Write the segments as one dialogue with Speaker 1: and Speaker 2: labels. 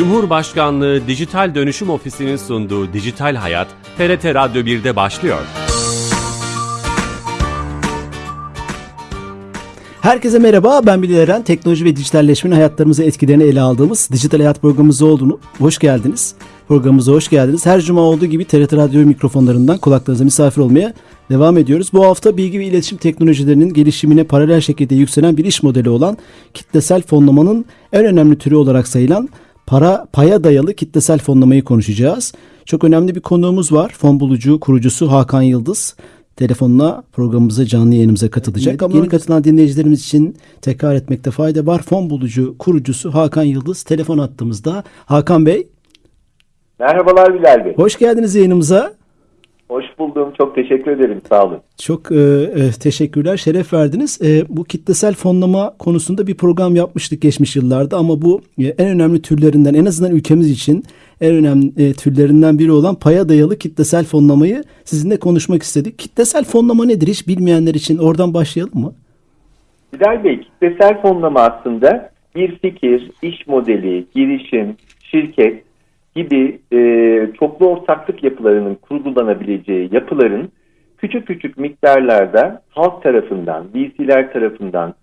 Speaker 1: Cumhurbaşkanlığı Dijital Dönüşüm Ofisi'nin sunduğu Dijital Hayat, TRT Radyo 1'de başlıyor.
Speaker 2: Herkese merhaba, ben Bilal Eren. Teknoloji ve dijitalleşmenin hayatlarımıza etkilerini ele aldığımız Dijital Hayat programımız olduğunu hoş geldiniz. Programımıza hoş geldiniz. Her cuma olduğu gibi TRT Radyo mikrofonlarından kulaklarınıza misafir olmaya devam ediyoruz. Bu hafta bilgi ve iletişim teknolojilerinin gelişimine paralel şekilde yükselen bir iş modeli olan kitlesel fonlamanın en önemli türü olarak sayılan para paya dayalı kitlesel fonlamayı konuşacağız. Çok önemli bir konuğumuz var. Fon bulucu kurucusu Hakan Yıldız telefonla programımıza canlı yayınımıza katılacak. Evet, Ama yeni katılan dinleyicilerimiz için tekrar etmekte fayda var. Fon bulucu kurucusu Hakan Yıldız telefon attığımızda. Hakan Bey.
Speaker 3: Merhabalar Bilal Bey.
Speaker 2: Hoş geldiniz yayınımıza.
Speaker 3: Hoş buldum. Çok teşekkür ederim. Sağ olun.
Speaker 2: Çok e, e, teşekkürler. Şeref verdiniz. E, bu kitlesel fonlama konusunda bir program yapmıştık geçmiş yıllarda ama bu e, en önemli türlerinden en azından ülkemiz için en önemli e, türlerinden biri olan paya dayalı kitlesel fonlamayı sizinle konuşmak istedik. Kitlesel fonlama nedir hiç bilmeyenler için oradan başlayalım mı?
Speaker 3: Bilal Bey, kitlesel fonlama aslında bir fikir, iş modeli, girişim, şirket gibi e, çoklu ortaklık yapılarının kurgulanabileceği yapıların küçük küçük miktarlarda halk tarafından, VC'ler tarafından,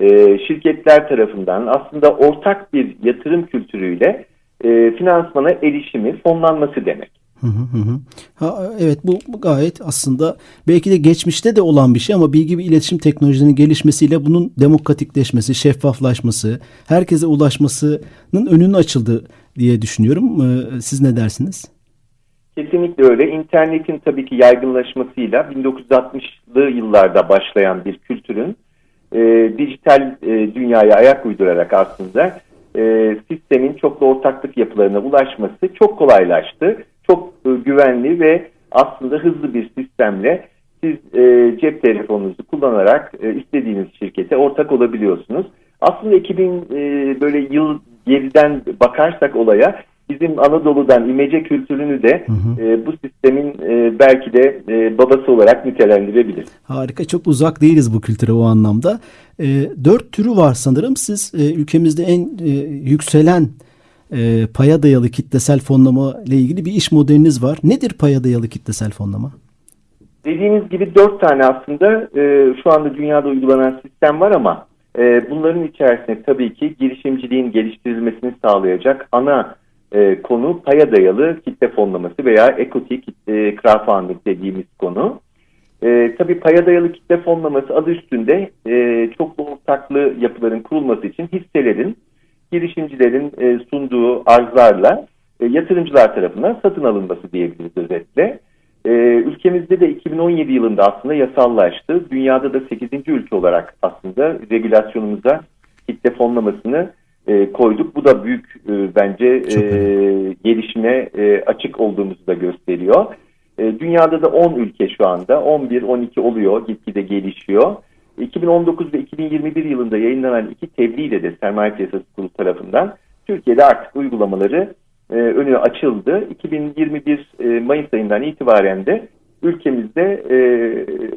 Speaker 3: e, şirketler tarafından aslında ortak bir yatırım kültürüyle e, finansmana erişimi, fonlanması demek. Hı hı
Speaker 2: hı. Ha, evet bu, bu gayet aslında belki de geçmişte de olan bir şey ama bilgi ve iletişim teknolojilerinin gelişmesiyle bunun demokratikleşmesi, şeffaflaşması, herkese ulaşmasının önünün açıldı diye düşünüyorum. Ee, siz ne dersiniz?
Speaker 3: Kesinlikle öyle. İnternetin tabii ki yaygınlaşmasıyla 1960'lı yıllarda başlayan bir kültürün e, dijital e, dünyaya ayak uydurarak aslında e, sistemin çoklu ortaklık yapılarına ulaşması çok kolaylaştı. Çok e, güvenli ve aslında hızlı bir sistemle siz e, cep telefonunuzu kullanarak e, istediğiniz şirkete ortak olabiliyorsunuz. Aslında 2000 e, böyle yıl geriden bakarsak olaya bizim Anadolu'dan imece kültürünü de hı hı. E, bu sistemin e, belki de e, babası olarak nitelendirebilir.
Speaker 2: Harika çok uzak değiliz bu kültüre o anlamda. E, dört türü var sanırım siz e, ülkemizde en e, yükselen e, paya dayalı kitlesel fonlama ile ilgili bir iş modeliniz var. Nedir paya dayalı kitlesel fonlama?
Speaker 3: Dediğiniz gibi dört tane aslında e, şu anda dünyada uygulanan sistem var ama e, bunların içerisinde tabii ki girişimciliğin geliştirilmesini sağlayacak ana e, konu paya dayalı kitle fonlaması veya equity kitle crowdfunding dediğimiz konu. E, tabii paya dayalı kitle fonlaması adı üstünde e, çoklu ortaklı yapıların kurulması için hisselerin girişimcilerin e, sunduğu arzlarla e, yatırımcılar tarafından satın alınması diyebiliriz özetle. E, ülkemizde de 2017 yılında aslında yasallaştı. Dünyada da 8. ülke olarak aslında regülasyonumuza kitle fonlamasını e, koyduk. Bu da büyük e, bence e, gelişime e, açık olduğumuzu da gösteriyor. E, dünyada da 10 ülke şu anda 11-12 oluyor gitgide gelişiyor. 2019 ve 2021 yılında yayınlanan iki tebliğ ile de sermaye piyasası kurulu tarafından Türkiye'de artık uygulamaları e, önü açıldı. 2021 e, Mayıs ayından itibaren de ülkemizde e,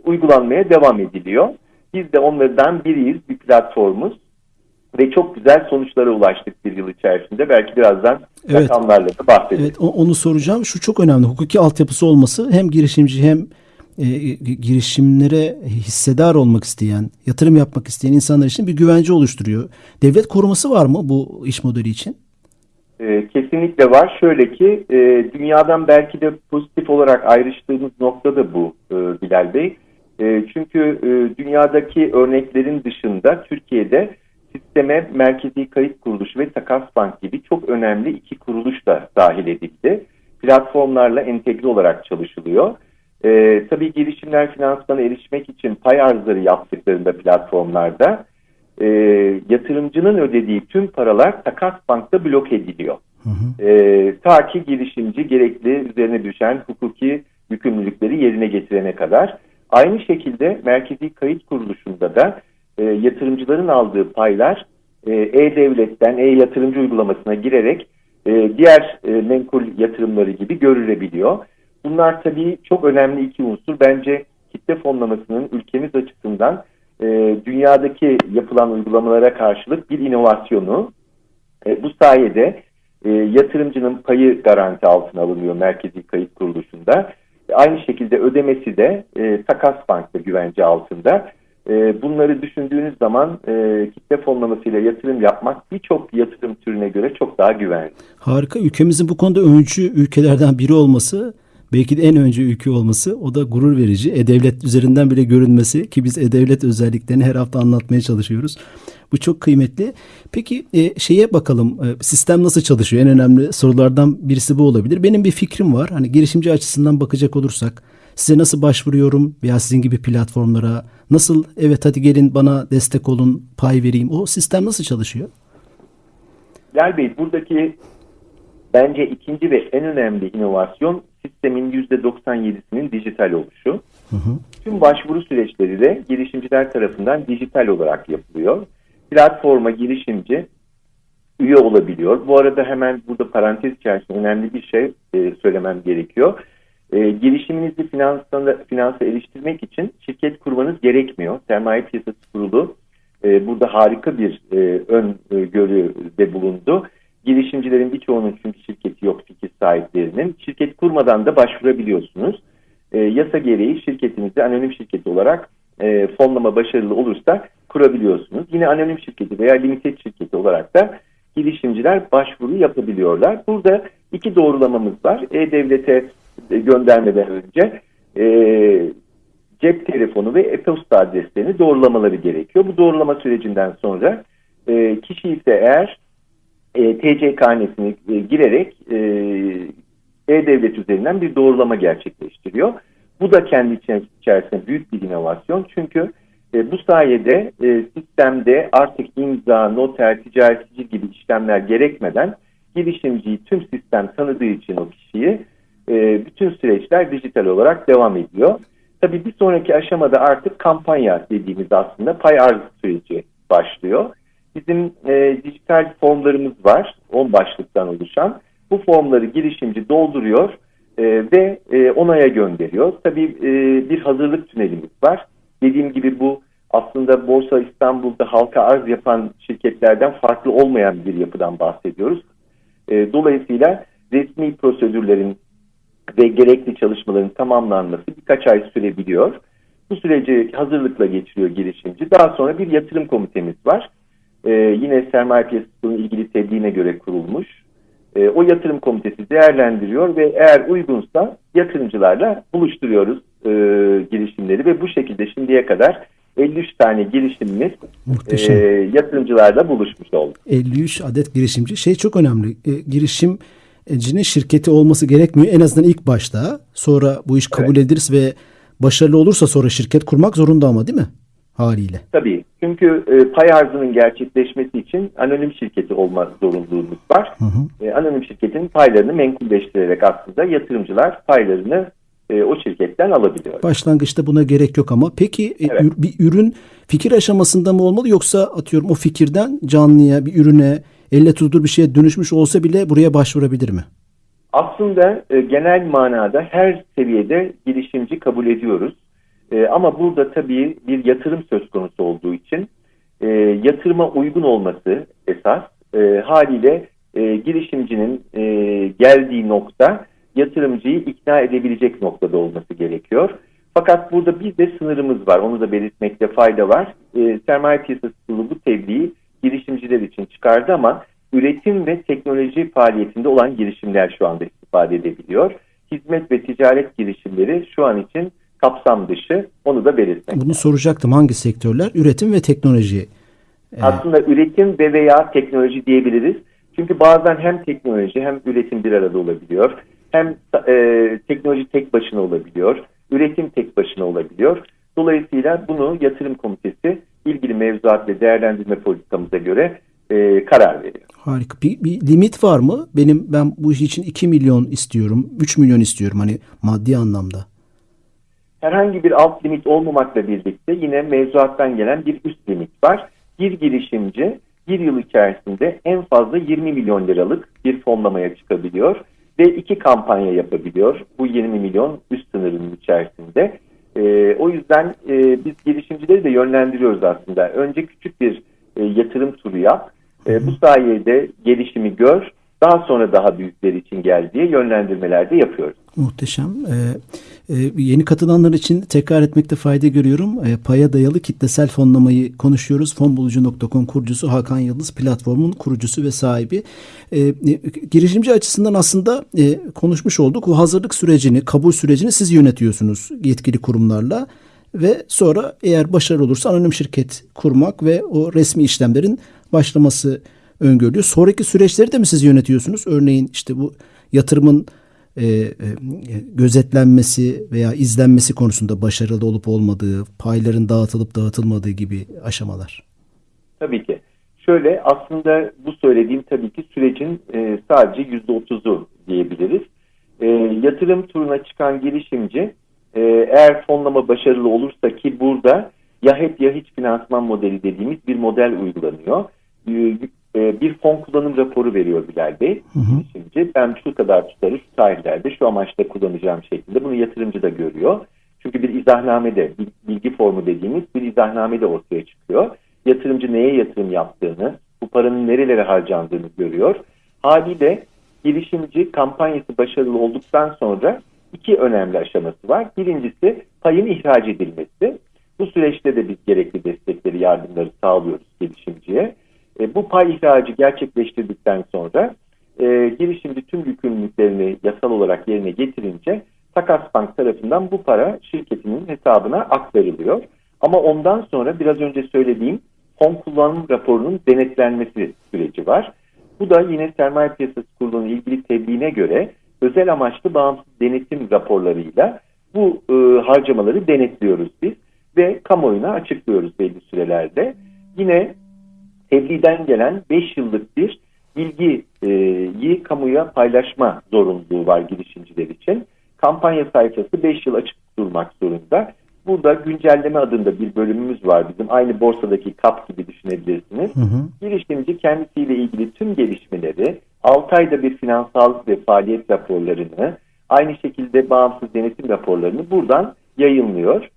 Speaker 3: uygulanmaya devam ediliyor. Biz de onlardan biriyiz, bir platformuz ve çok güzel sonuçlara ulaştık bir yıl içerisinde. Belki birazdan evet. rakamlarla da bahsedeceğiz.
Speaker 2: Evet, onu soracağım. Şu çok önemli. Hukuki altyapısı olması hem girişimci hem e, girişimlere hissedar olmak isteyen, yatırım yapmak isteyen insanlar için bir güvence oluşturuyor. Devlet koruması var mı bu iş modeli için?
Speaker 3: E, kesinlikle var. Şöyle ki e, dünyadan belki de pozitif olarak ayrıştığımız nokta da bu e, Bilal Bey. Çünkü dünyadaki örneklerin dışında Türkiye'de sisteme Merkezi Kayıt Kuruluşu ve Takas Bank gibi çok önemli iki kuruluş da dahil edildi. Platformlarla entegre olarak çalışılıyor. Tabii girişimler finansmana erişmek için pay arzları yaptıklarında platformlarda e, yatırımcının ödediği tüm paralar takas bankta blok ediliyor. Hı hı. E, ta ki girişimci gerekli üzerine düşen hukuki yükümlülükleri yerine getirene kadar. Aynı şekilde Merkezi Kayıt Kuruluşu'nda da e, yatırımcıların aldığı paylar e-devletten e-yatırımcı uygulamasına girerek e, diğer e, menkul yatırımları gibi görülebiliyor. Bunlar tabii çok önemli iki unsur. Bence kitle fonlamasının ülkemiz açısından e, dünyadaki yapılan uygulamalara karşılık bir inovasyonu. E, bu sayede e, yatırımcının payı garanti altına alınıyor Merkezi Kayıt Kuruluşu'nda. Aynı şekilde ödemesi de e, Takas Bank'ta güvence altında. E, bunları düşündüğünüz zaman e, kitle fonlamasıyla yatırım yapmak birçok yatırım türüne göre çok daha güvenli.
Speaker 2: Harika. Ülkemizin bu konuda öncü ülkelerden biri olması belki de en önce ülke olması o da gurur verici. E-Devlet üzerinden bile görünmesi ki biz E-Devlet özelliklerini her hafta anlatmaya çalışıyoruz. Bu çok kıymetli. Peki e, şeye bakalım e, sistem nasıl çalışıyor? En önemli sorulardan birisi bu olabilir. Benim bir fikrim var. Hani girişimci açısından bakacak olursak size nasıl başvuruyorum veya sizin gibi platformlara nasıl evet hadi gelin bana destek olun pay vereyim. O sistem nasıl çalışıyor?
Speaker 3: Gel Bey buradaki bence ikinci ve en önemli inovasyon sistemin %97'sinin dijital oluşu. Hı hı. Tüm başvuru süreçleri de girişimciler tarafından dijital olarak yapılıyor. Platforma girişimci üye olabiliyor. Bu arada hemen burada parantez içerisinde önemli bir şey e, söylemem gerekiyor. E, girişiminizi finansa, finansa eriştirmek için şirket kurmanız gerekmiyor. Sermaye Piyasası Kurulu e, burada harika bir e, ön e, görüde bulundu. Girişimcilerin birçoğunun çünkü şirketi yok fikir sahiplerinin. Şirket kurmadan da başvurabiliyorsunuz. E, yasa gereği şirketinizi anonim şirket olarak e, fonlama başarılı olursa kurabiliyorsunuz. Yine anonim şirketi veya limited şirketi olarak da girişimciler başvuru yapabiliyorlar. Burada iki doğrulamamız var. E-Devlet'e göndermeden önce e, cep telefonu ve e-posta adreslerini doğrulamaları gerekiyor. Bu doğrulama sürecinden sonra e, kişi ise eğer e, TC karnesini e, girerek e, e-devlet üzerinden bir doğrulama gerçekleştiriyor. Bu da kendi içerisinde büyük bir inovasyon. Çünkü e, bu sayede e, sistemde artık imza, noter, ticaretçi gibi işlemler gerekmeden girişimciyi tüm sistem tanıdığı için o kişiyi e, bütün süreçler dijital olarak devam ediyor. Tabii bir sonraki aşamada artık kampanya dediğimiz aslında pay arz süreci başlıyor. Bizim e, dijital formlarımız var, 10 başlıktan oluşan. Bu formları girişimci dolduruyor e, ve e, onaya gönderiyor. Tabii e, bir hazırlık tünelimiz var. Dediğim gibi bu aslında Borsa İstanbul'da halka arz yapan şirketlerden farklı olmayan bir yapıdan bahsediyoruz. E, dolayısıyla resmi prosedürlerin ve gerekli çalışmaların tamamlanması birkaç ay sürebiliyor. Bu süreci hazırlıkla geçiriyor girişimci. Daha sonra bir yatırım komitemiz var. Ee, yine sermaye piyasasının ilgili tebliğine göre kurulmuş. Ee, o yatırım komitesi değerlendiriyor ve eğer uygunsa yatırımcılarla buluşturuyoruz e, girişimleri ve bu şekilde şimdiye kadar 53 tane girişimimiz e, yatırımcılarla buluşmuş oldu.
Speaker 2: 53 adet girişimci. Şey çok önemli. E, girişim cinin şirketi olması gerekmiyor. En azından ilk başta. Sonra bu iş kabul evet. edilirse ve başarılı olursa sonra şirket kurmak zorunda ama değil mi? Haliyle.
Speaker 3: Tabii. Çünkü e, pay arzının gerçekleşmesi için anonim şirketi olma zorunluluğumuz var. Hı hı. E, anonim şirketin paylarını menkulleştirerek aslında yatırımcılar paylarını e, o şirketten alabiliyor.
Speaker 2: Başlangıçta buna gerek yok ama peki e, evet. bir ürün fikir aşamasında mı olmalı yoksa atıyorum o fikirden canlıya bir ürüne elle tutulur bir şeye dönüşmüş olsa bile buraya başvurabilir mi?
Speaker 3: Aslında e, genel manada her seviyede girişimci kabul ediyoruz. E, ama burada tabii bir yatırım söz konusu olduğu için e, yatırıma uygun olması esas e, haliyle e, girişimcinin e, geldiği nokta yatırımcıyı ikna edebilecek noktada olması gerekiyor. Fakat burada bir de sınırımız var. Onu da belirtmekte fayda var. E, sermaye piyasası kurulu bu tebliği girişimciler için çıkardı ama üretim ve teknoloji faaliyetinde olan girişimler şu anda istifade edebiliyor. Hizmet ve ticaret girişimleri şu an için kapsam dışı onu da belirtmek.
Speaker 2: Bunu soracaktım hangi sektörler? Üretim ve teknoloji.
Speaker 3: Ee... Aslında üretim ve veya teknoloji diyebiliriz. Çünkü bazen hem teknoloji hem üretim bir arada olabiliyor. Hem e, teknoloji tek başına olabiliyor. Üretim tek başına olabiliyor. Dolayısıyla bunu yatırım komitesi ilgili mevzuat ve değerlendirme politikamıza göre e, karar veriyor.
Speaker 2: Harika. Bir, bir limit var mı? Benim ben bu iş için 2 milyon istiyorum, 3 milyon istiyorum hani maddi anlamda.
Speaker 3: Herhangi bir alt limit olmamakla birlikte yine mevzuattan gelen bir üst limit var. Bir girişimci bir yıl içerisinde en fazla 20 milyon liralık bir fonlamaya çıkabiliyor ve iki kampanya yapabiliyor. Bu 20 milyon üst sınırının içerisinde. E, o yüzden e, biz girişimcileri de yönlendiriyoruz aslında. Önce küçük bir e, yatırım turu yap. E, bu sayede gelişimi gör. daha sonra daha büyükleri için gel diye yönlendirmeler de yapıyoruz.
Speaker 2: Muhteşem. Ee, e, yeni katılanlar için tekrar etmekte fayda görüyorum. E, paya dayalı kitlesel fonlamayı konuşuyoruz. Fonbulucu.com kurucusu Hakan Yıldız platformun kurucusu ve sahibi. E, e, girişimci açısından aslında e, konuşmuş olduk. O hazırlık sürecini, kabul sürecini siz yönetiyorsunuz yetkili kurumlarla ve sonra eğer başarılı olursa anonim şirket kurmak ve o resmi işlemlerin başlaması öngörülüyor. Sonraki süreçleri de mi siz yönetiyorsunuz? Örneğin işte bu yatırımın e, e, gözetlenmesi veya izlenmesi konusunda başarılı olup olmadığı, payların dağıtılıp dağıtılmadığı gibi aşamalar.
Speaker 3: Tabii ki. Şöyle aslında bu söylediğim tabii ki sürecin e, sadece yüzde otuzu diyebiliriz. E, yatırım turuna çıkan girişimci e, eğer fonlama başarılı olursa ki burada ya hep ya hiç finansman modeli dediğimiz bir model uygulanıyor. E, e, bir fon kullanım raporu veriyor Bilal Bey. Hı hı. Şimdi ben şu kadar tutarı şu tarihlerde şu amaçta kullanacağım şeklinde bunu yatırımcı da görüyor. Çünkü bir izahnamede bilgi formu dediğimiz bir izahnamede ortaya çıkıyor. Yatırımcı neye yatırım yaptığını, bu paranın nerelere harcandığını görüyor. Haliyle girişimci kampanyası başarılı olduktan sonra iki önemli aşaması var. Birincisi payın ihraç edilmesi. Bu süreçte de biz gerekli destekleri, yardımları sağlıyoruz girişimciye. E, bu pay ihracı gerçekleştirdikten sonra e, girişimci tüm yükümlülüklerini yasal olarak yerine getirince Takas Bank tarafından bu para şirketinin hesabına aktarılıyor. Ama ondan sonra biraz önce söylediğim fon kullanım raporunun denetlenmesi süreci var. Bu da yine sermaye piyasası kurulunun ilgili tebliğine göre özel amaçlı bağımsız denetim raporlarıyla bu e, harcamaları denetliyoruz biz ve kamuoyuna açıklıyoruz belli sürelerde. Yine tebliğden gelen 5 yıllık bir bilgiyi kamuya paylaşma zorunluluğu var girişimciler için. Kampanya sayfası 5 yıl açık durmak zorunda. Burada güncelleme adında bir bölümümüz var bizim. Aynı borsadaki kap gibi düşünebilirsiniz. Hı hı. Girişimci kendisiyle ilgili tüm gelişmeleri, 6 ayda bir finansal ve faaliyet raporlarını, aynı şekilde bağımsız denetim raporlarını buradan yayınlıyor.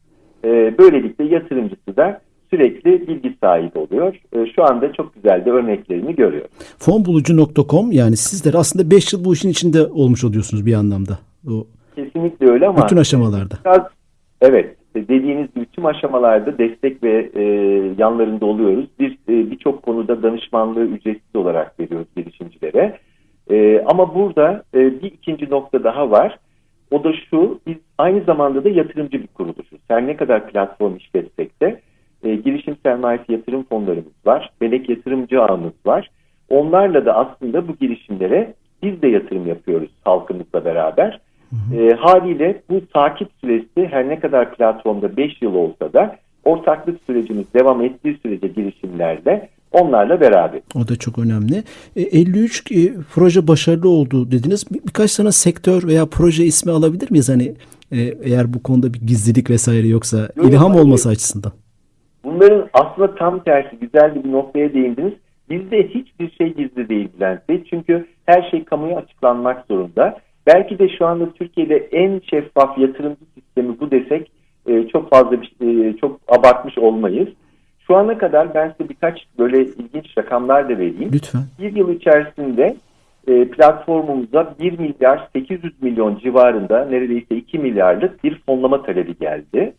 Speaker 3: Böylelikle yatırımcısı da sürekli bilgi sahibi oluyor. E, şu anda çok güzel de örneklerini görüyor.
Speaker 2: Fonbulucu.com yani sizler aslında 5 yıl bu işin içinde olmuş oluyorsunuz bir anlamda. O
Speaker 3: Kesinlikle öyle ama
Speaker 2: bütün aşamalarda.
Speaker 3: Biraz, evet dediğiniz gibi tüm aşamalarda destek ve e, yanlarında oluyoruz. Bir e, birçok konuda danışmanlığı ücretsiz olarak veriyoruz girişimcilere. E, ama burada e, bir ikinci nokta daha var. O da şu, biz aynı zamanda da yatırımcı bir kuruluşuz. Her ne kadar platform işletsek de e, girişim sermayesi yatırım fonlarımız var. Melek yatırımcı ağımız var. Onlarla da aslında bu girişimlere biz de yatırım yapıyoruz halkımızla beraber. Hı hı. E, haliyle bu takip süresi her ne kadar platformda 5 yıl olsa da ortaklık sürecimiz devam ettiği sürece girişimlerde onlarla beraber.
Speaker 2: O da çok önemli. E, 53 e, proje başarılı oldu dediniz. Bir, birkaç tane sektör veya proje ismi alabilir miyiz? Hani e, eğer bu konuda bir gizlilik vesaire yoksa Yok, ilham hayır. olması açısından.
Speaker 3: Bunların aslında tam tersi güzel bir noktaya değindiniz. Bizde hiçbir şey gizli değil Bülent Bey. Çünkü her şey kamuya açıklanmak zorunda. Belki de şu anda Türkiye'de en şeffaf yatırımcı sistemi bu desek e, çok fazla bir, e, çok abartmış olmayız. Şu ana kadar ben size birkaç böyle ilginç rakamlar da vereyim.
Speaker 2: Lütfen.
Speaker 3: Bir yıl içerisinde e, platformumuza 1 milyar 800 milyon civarında neredeyse 2 milyarlık bir fonlama talebi geldi.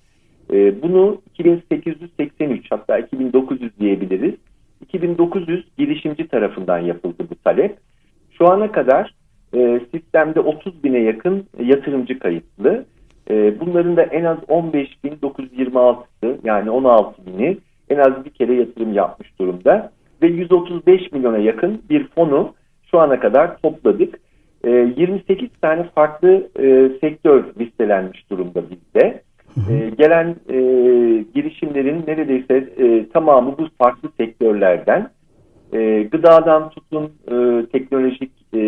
Speaker 3: E, bunu 2883 hatta 2900 diyebiliriz. 2900 girişimci tarafından yapıldı bu talep. Şu ana kadar e, sistemde 30 bine yakın yatırımcı kayıtlı. E, bunların da en az 15.926'sı yani 16 bini en az bir kere yatırım yapmış durumda. Ve 135 milyona yakın bir fonu şu ana kadar topladık. E, 28 tane farklı e, sektör listelenmiş durumda bizde. E, gelen e, girişimlerin neredeyse e, tamamı bu farklı sektörlerden. E, gıdadan tutun e, teknolojik e,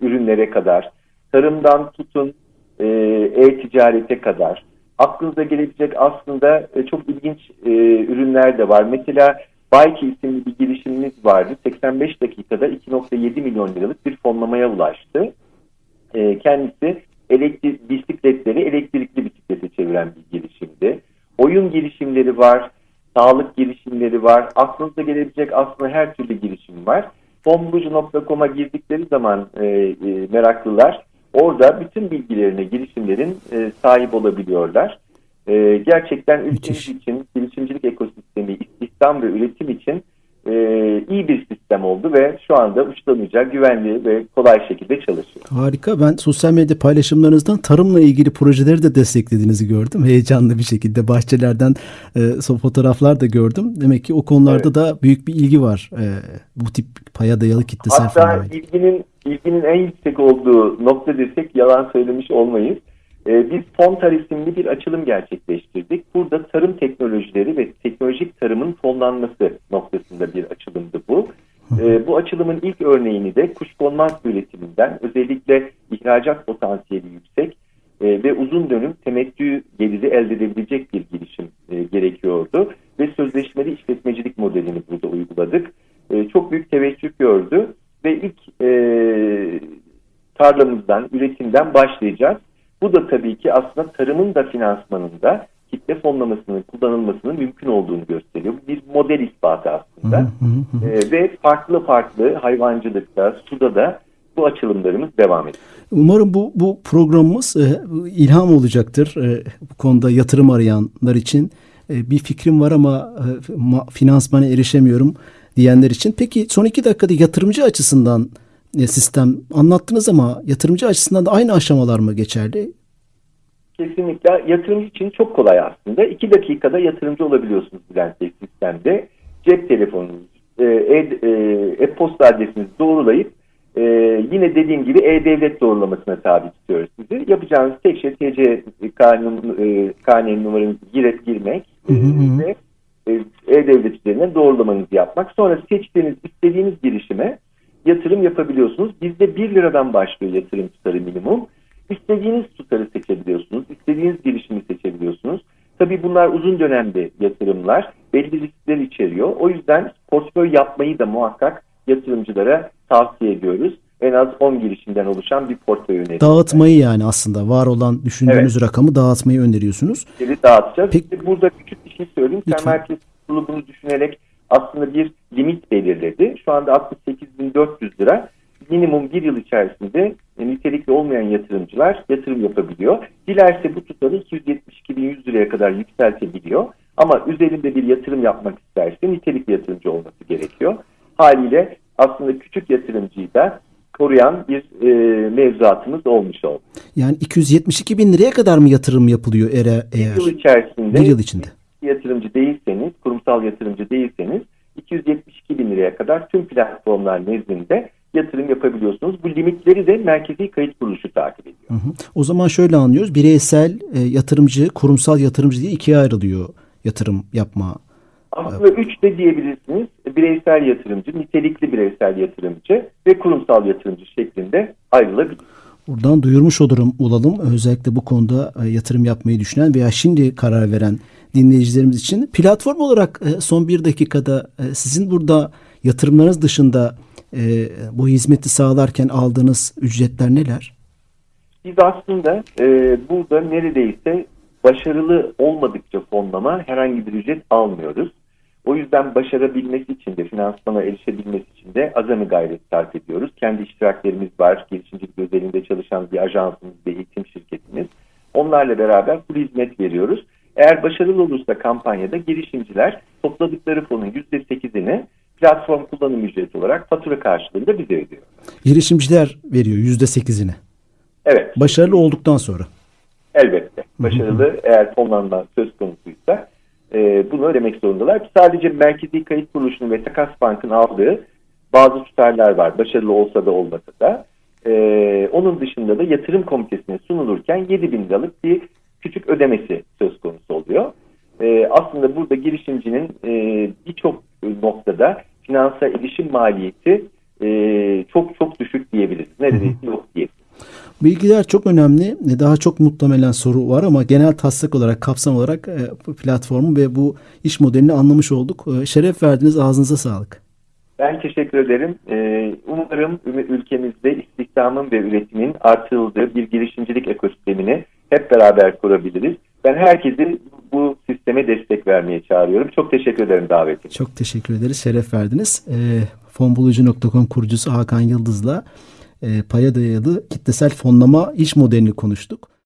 Speaker 3: ürünlere kadar, tarımdan tutun e, e-ticarete kadar. Aklınıza gelebilecek aslında e, çok ilginç e, ürünler de var. Mesela Bike isimli bir girişimimiz vardı. 85 dakikada 2.7 milyon liralık bir fonlamaya ulaştı. E, kendisi elektrik, bisikletleri elektrikli bisiklete çeviren bir girişimdi. Oyun girişimleri var, sağlık girişimleri var. Aklınıza gelebilecek aslında her türlü girişim var. fonbulucu.com'a girdikleri zaman e, e, meraklılar orada bütün bilgilerine girişimlerin e, sahip olabiliyorlar. E, gerçekten ülkemiz için girişimcilik ekosistemi, istihdam ve üretim için e, iyi bir sistem oldu ve şu anda uçlanacak, güvenli ve kolay şekilde çalışıyor.
Speaker 2: Harika. Ben sosyal medya paylaşımlarınızdan tarımla ilgili projeleri de desteklediğinizi gördüm. Heyecanlı bir şekilde bahçelerden e, fotoğraflar da gördüm. Demek ki o konularda evet. da büyük bir ilgi var. E, bu tip paya dayalı kitlesel
Speaker 3: Hatta ilginin ilginin en yüksek olduğu nokta desek yalan söylemiş olmayız. Ee, biz Fontar isimli bir açılım gerçekleştirdik. Burada tarım teknolojileri ve teknolojik tarımın fonlanması noktasında bir açılımdı bu. Ee, bu açılımın ilk örneğini de kuşkonmaz üretiminden özellikle ihracat potansiyeli yüksek e, ve uzun dönüm temettü geliri elde edebilecek bir girişim e, gerekiyordu. Ve sözleşmeli işletmecilik modelini burada uyguladık. E, çok büyük teveccüh gördü ve ilk tarlamızdan, üretimden başlayacağız. Bu da tabii ki aslında tarımın da finansmanında kitle fonlamasının kullanılmasının mümkün olduğunu gösteriyor. Bir model ispatı aslında. ee, ve farklı farklı hayvancılıkta, suda da bu açılımlarımız devam ediyor.
Speaker 2: Umarım bu, bu programımız e, ilham olacaktır. E, bu konuda yatırım arayanlar için. E, bir fikrim var ama e, ma, finansmana erişemiyorum diyenler için. Peki son iki dakikada yatırımcı açısından e, sistem anlattınız ama yatırımcı açısından da aynı aşamalar mı geçerli?
Speaker 3: Kesinlikle yatırımcı için çok kolay aslında. İki dakikada yatırımcı olabiliyorsunuz Bülent Bey sistemde. Cep telefonunuz, e, e-posta e, adresinizi doğrulayıp e, yine dediğim gibi e-devlet doğrulamasına tabi tutuyoruz sizi. Yapacağınız tek şey TC kanun, e, numaranızı girip girmek e, ve e-devlet üzerinden doğrulamanızı yapmak. Sonra seçtiğiniz, istediğiniz girişime yatırım yapabiliyorsunuz. Bizde 1 liradan başlıyor yatırım tutarı minimum. İstediğiniz tutarı seçebiliyorsunuz. istediğiniz girişimi seçebiliyorsunuz. Tabii bunlar uzun dönemde yatırımlar. Belli riskler içeriyor. O yüzden portföy yapmayı da muhakkak yatırımcılara tavsiye ediyoruz. En az 10 girişimden oluşan bir portföy öneriyoruz.
Speaker 2: Dağıtmayı yani aslında var olan düşündüğünüz evet. rakamı dağıtmayı öneriyorsunuz.
Speaker 3: Evet dağıtacağız. Peki. Burada küçük bir şey söyleyeyim. Lütfen. Merkez Kurulu bunu düşünerek aslında bir limit belirledi. Şu anda 68.400 lira minimum bir yıl içerisinde nitelikli olmayan yatırımcılar yatırım yapabiliyor. Dilerse bu tutarı 272.100 liraya kadar yükseltebiliyor. Ama üzerinde bir yatırım yapmak isterse nitelikli yatırımcı olması gerekiyor. Haliyle aslında küçük yatırımcıyı da koruyan bir e, mevzuatımız olmuş oldu.
Speaker 2: Yani 272 bin liraya kadar mı yatırım yapılıyor eğer?
Speaker 3: Bir yıl içerisinde
Speaker 2: bir yıl içinde.
Speaker 3: yatırımcı değilseniz, kurumsal yatırımcı değilseniz 272 bin liraya kadar tüm platformlar nezdinde yatırım yapabiliyorsunuz. Bu limitleri de Merkezi Kayıt Kuruluşu takip ediyor. Hı hı.
Speaker 2: O zaman şöyle anlıyoruz. Bireysel e, yatırımcı, kurumsal yatırımcı diye ikiye ayrılıyor yatırım yapma.
Speaker 3: Aslında evet. üç de diyebilirsiniz. Bireysel yatırımcı, nitelikli bireysel yatırımcı ve kurumsal yatırımcı şeklinde ayrılabilir.
Speaker 2: Buradan duyurmuş olurum olalım. Özellikle bu konuda e, yatırım yapmayı düşünen veya şimdi karar veren dinleyicilerimiz için. Platform olarak e, son bir dakikada e, sizin burada yatırımlarınız dışında e, bu hizmeti sağlarken aldığınız ücretler neler?
Speaker 3: Biz aslında e, burada neredeyse başarılı olmadıkça fonlama herhangi bir ücret almıyoruz. O yüzden başarabilmesi için de finansmana erişebilmesi için de azami gayret sarf ediyoruz. Kendi iştiraklerimiz var. Girişimcilik özelinde çalışan bir ajansımız ve eğitim şirketimiz. Onlarla beraber bu hizmet veriyoruz. Eğer başarılı olursa kampanyada girişimciler topladıkları fonun %8'ini platform kullanım ücreti olarak fatura karşılığında bize ödüyor.
Speaker 2: Girişimciler veriyor yüzde sekizini.
Speaker 3: Evet.
Speaker 2: Başarılı olduktan sonra.
Speaker 3: Elbette. Başarılı eğer fonlanma söz konusuysa e, bunu ödemek zorundalar. Sadece Merkezi Kayıt Kuruluşu'nun ve Takas Bank'ın aldığı bazı tutarlar var. Başarılı olsa da olmasa da. E, onun dışında da yatırım komitesine sunulurken 7 bin liralık bir küçük ödemesi söz konusu oluyor. E, aslında burada girişimcinin e, birçok noktada finansa erişim maliyeti e, çok çok düşük diyebiliriz. Neredeyse yok diyebiliriz.
Speaker 2: Bilgiler çok önemli. Daha çok muhtemelen soru var ama genel taslak olarak, kapsam olarak e, platformu ve bu iş modelini anlamış olduk. E, şeref verdiniz. Ağzınıza sağlık.
Speaker 3: Ben teşekkür ederim. E, umarım ülkemizde istihdamın ve üretimin artırıldığı bir girişimcilik ekosistemini hep beraber kurabiliriz. Ben herkesi bu sisteme destek vermeye çağırıyorum. Çok teşekkür ederim davetim.
Speaker 2: Çok teşekkür ederiz. Şeref verdiniz. E, fonbulucu.com kurucusu Hakan Yıldız'la e, paya dayalı kitlesel fonlama iş modelini konuştuk.